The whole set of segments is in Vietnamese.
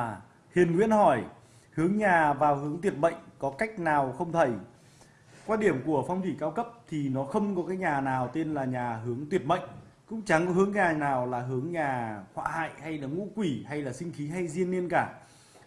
À, Hiền Nguyễn hỏi hướng nhà vào hướng tuyệt mệnh có cách nào không thầy? Quan điểm của phong thủy cao cấp thì nó không có cái nhà nào tên là nhà hướng tuyệt mệnh cũng chẳng có hướng nhà nào là hướng nhà họa hại hay là ngũ quỷ hay là sinh khí hay diên niên cả.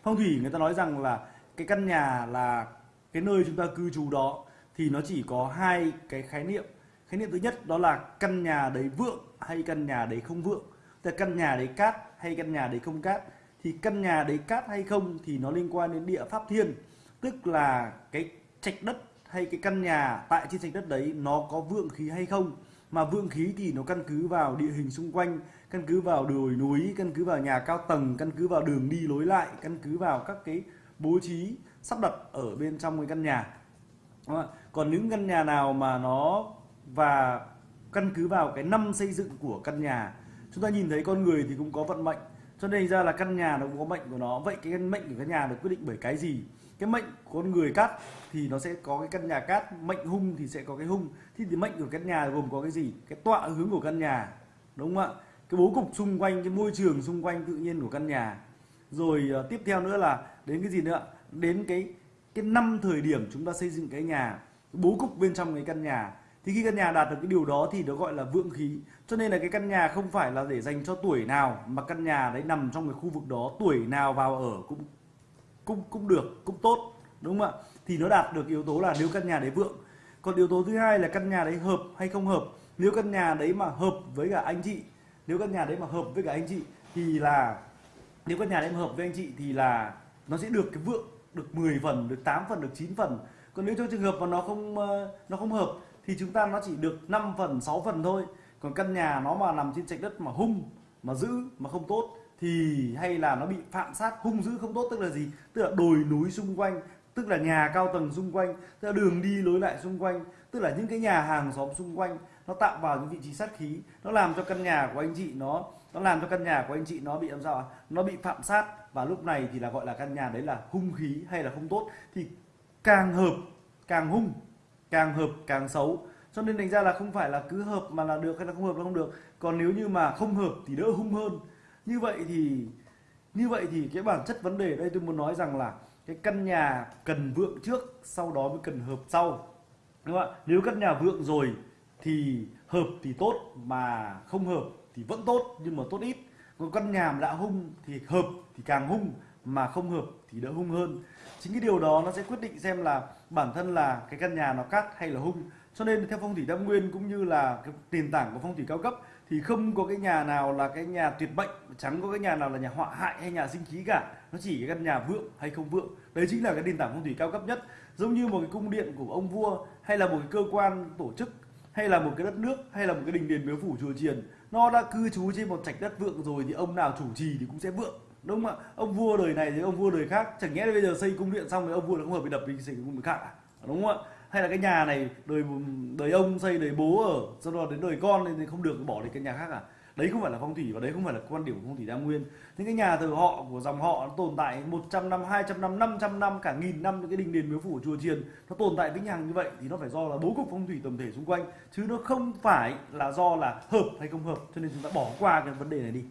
Phong thủy người ta nói rằng là cái căn nhà là cái nơi chúng ta cư trú đó thì nó chỉ có hai cái khái niệm. Khái niệm thứ nhất đó là căn nhà đấy vượng hay căn nhà đấy không vượng. Tức là căn nhà đấy cát hay căn nhà đấy không cát thì căn nhà đấy cát hay không thì nó liên quan đến địa pháp thiên. Tức là cái trạch đất hay cái căn nhà tại trên trạch đất đấy nó có vượng khí hay không. Mà vượng khí thì nó căn cứ vào địa hình xung quanh, căn cứ vào đồi núi, căn cứ vào nhà cao tầng, căn cứ vào đường đi lối lại, căn cứ vào các cái bố trí sắp đặt ở bên trong cái căn nhà. Còn những căn nhà nào mà nó và căn cứ vào cái năm xây dựng của căn nhà, chúng ta nhìn thấy con người thì cũng có vận mệnh cho nên ra là căn nhà nó cũng có mệnh của nó. Vậy cái mệnh của căn nhà được quyết định bởi cái gì? Cái mệnh của con người cát thì nó sẽ có cái căn nhà cát mệnh hung thì sẽ có cái hung. Thì, thì mệnh của căn nhà gồm có cái gì? Cái tọa hướng của căn nhà đúng không ạ? Cái bố cục xung quanh cái môi trường xung quanh tự nhiên của căn nhà. Rồi uh, tiếp theo nữa là đến cái gì nữa đến cái cái năm thời điểm chúng ta xây dựng cái nhà. Cái bố cục bên trong cái căn nhà thì khi căn nhà đạt được cái điều đó thì nó gọi là vượng khí. Cho nên là cái căn nhà không phải là để dành cho tuổi nào, mà căn nhà đấy nằm trong cái khu vực đó, tuổi nào vào ở cũng cũng cũng được, cũng tốt, đúng không ạ? Thì nó đạt được yếu tố là nếu căn nhà đấy vượng. Còn yếu tố thứ hai là căn nhà đấy hợp hay không hợp? Nếu căn nhà đấy mà hợp với cả anh chị, nếu căn nhà đấy mà hợp với cả anh chị thì là, nếu căn nhà đấy mà hợp với anh chị thì là nó sẽ được cái vượng, được 10 phần, được 8 phần, được 9 phần. Còn nếu trong trường hợp mà nó không ờ, nó không hợp thì chúng ta nó chỉ được 5 phần 6 phần thôi. Còn căn nhà nó mà nằm trên trạch đất mà hung, mà giữ, mà không tốt, thì hay là nó bị phạm sát, hung dữ không tốt, tức là gì? Tức là đồi núi xung quanh, tức là nhà cao tầng xung quanh, tức là đường đi lối lại xung quanh, tức là những cái nhà hàng xóm xung quanh, nó tạo vào những vị trí sát khí, nó làm cho căn nhà của anh chị nó nó làm cho căn nhà của anh chị nó bị làm sao nó bị phạm sát. Và lúc này thì là gọi là căn nhà đấy là hung khí hay là không tốt. Thì càng hợp, càng hung càng hợp càng xấu. Cho nên thành ra là không phải là cứ hợp mà là được hay là không hợp là không được. Còn nếu như mà không hợp thì đỡ hung hơn. Như vậy thì, như vậy thì cái bản chất vấn đề đây tôi muốn nói rằng là cái căn nhà cần vượng trước, sau đó mới cần hợp sau. Đúng không ạ? Nếu căn nhà vượng rồi thì hợp thì tốt, mà không hợp thì vẫn tốt, nhưng mà tốt ít. Còn căn nhà mà đã hung thì hợp thì càng hung mà không hợp thì đỡ hung hơn. Chính cái điều đó nó sẽ quyết định xem là bản thân là cái căn nhà nó cát hay là hung. Cho nên theo phong thủy tam nguyên cũng như là cái nền tảng của phong thủy cao cấp thì không có cái nhà nào là cái nhà tuyệt bệnh, chẳng có cái nhà nào là nhà họa hại hay nhà sinh khí cả. Nó chỉ cái căn nhà vượng hay không vượng. Đấy chính là cái nền tảng phong thủy cao cấp nhất. Giống như một cái cung điện của ông vua, hay là một cái cơ quan tổ chức, hay là một cái đất nước, hay là một cái đình đền miếu phủ chùa chiền, nó đã cư trú trên một trạch đất vượng rồi thì ông nào chủ trì thì cũng sẽ vượng đúng không ạ? Ông vua đời này thì ông vua đời khác. Chẳng nhẽ bây giờ xây cung điện xong thì ông vua lại không hợp bị đập vì xây cung điện khác à? Đúng không ạ? Hay là cái nhà này đời đời ông xây đời bố ở, sau đó đến đời con thì không được, bỏ đi cái nhà khác à? Đấy không phải là phong thủy và đấy không phải là quan điểm của phong thủy đa nguyên. Những cái nhà thờ họ của dòng họ nó tồn tại 100 năm 200 năm 500 năm, cả nghìn năm những cái đình đền miếu phủ chùa chiền nó tồn tại vĩnh hằng như vậy thì nó phải do là bố cục phong thủy tổng thể xung quanh. Chứ nó không phải là do là hợp hay không hợp, cho nên chúng ta bỏ qua cái vấn đề này đi.